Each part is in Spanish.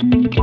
Thank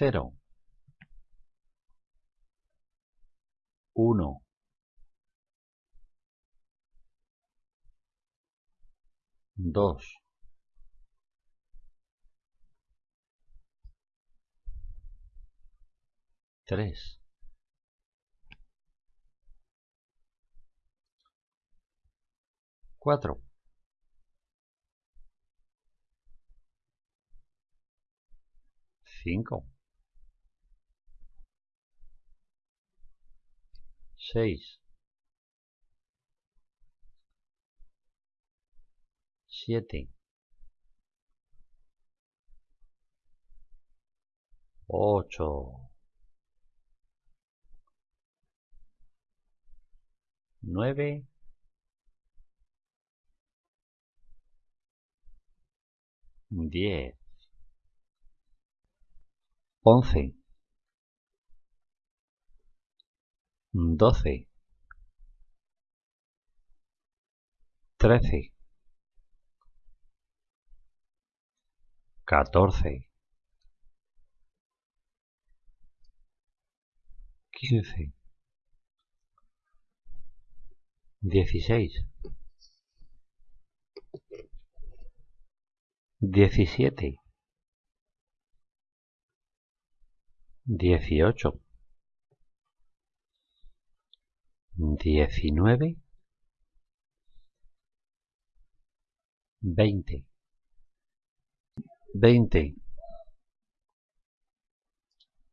cero, uno, dos, tres, cuatro, cinco, seis, siete, ocho, nueve, diez, once, doce, trece, catorce, quince, dieciséis, diecisiete, dieciocho diecinueve, veinte, veinte,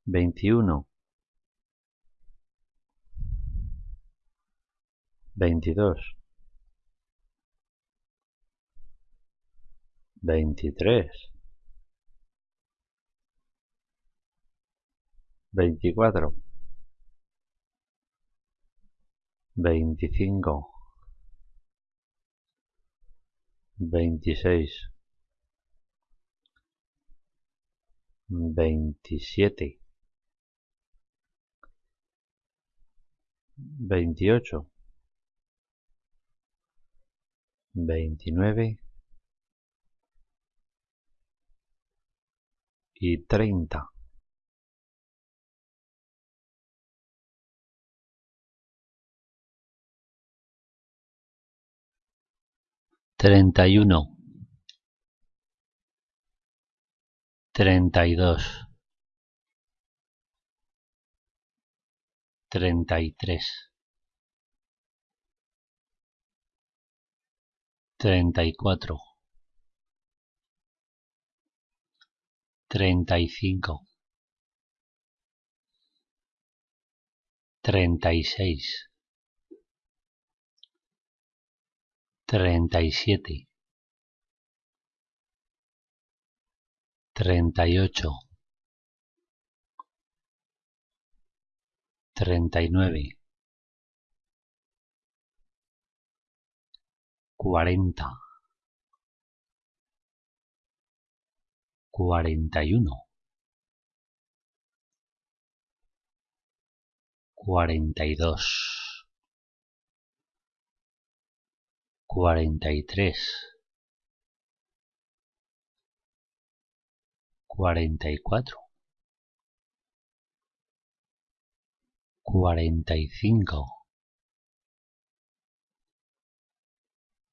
veintiuno, veintidós, veintitrés, veinticuatro, veinticinco, veintiséis, veintisiete, veintiocho, veintinueve y treinta. Treinta y uno, treinta y dos, treinta y tres, treinta y cuatro, treinta y cinco, treinta y seis, treinta y siete, treinta y ocho, treinta y nueve, cuarenta, cuarenta y uno, cuarenta y dos, cuarenta y tres, cuarenta y cuatro, cuarenta y cinco,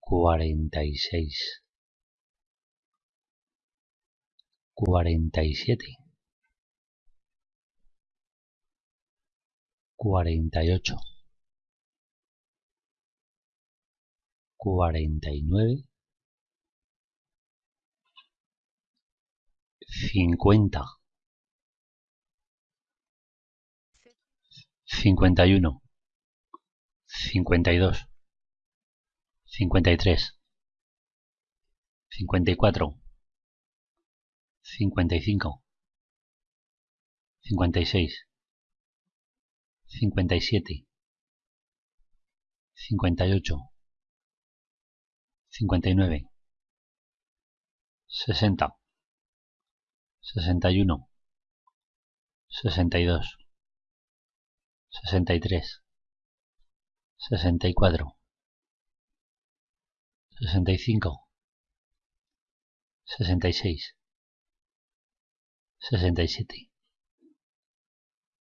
cuarenta y seis, cuarenta y siete, cuarenta y ocho, cuarenta y nueve, cincuenta, cincuenta y uno, cincuenta y dos, cincuenta y tres, cincuenta y cuatro, cincuenta y cinco, cincuenta y seis, cincuenta y siete, cincuenta y ocho, 59 60 61 62 63 64 65 66 67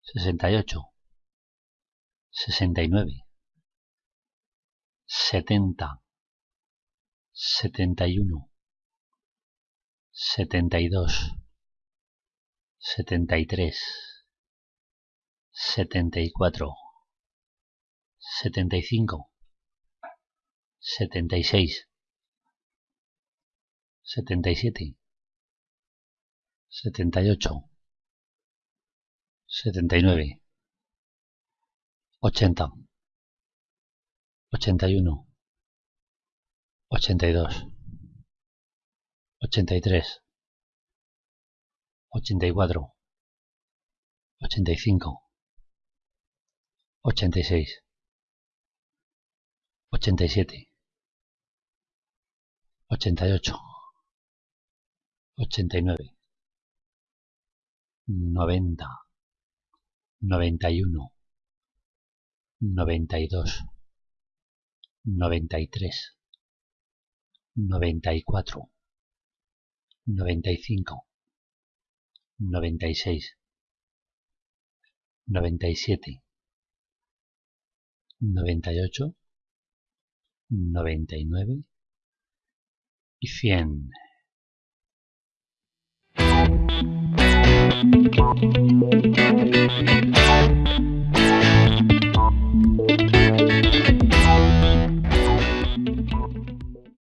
68 69 70 setenta y uno, setenta y dos, setenta y tres, setenta y cuatro, setenta y cinco, setenta y seis, setenta y siete, setenta y ocho, setenta y nueve, ochenta, ochenta y uno, ochenta y dos, ochenta y tres, ochenta y cuatro, ochenta y cinco, ochenta y seis, ochenta y siete, ochenta y ocho, ochenta y nueve, noventa, noventa y uno, noventa y dos, noventa y tres, noventa y cuatro, noventa y cinco, noventa y seis, noventa y siete, noventa y ocho, noventa y nueve y cien.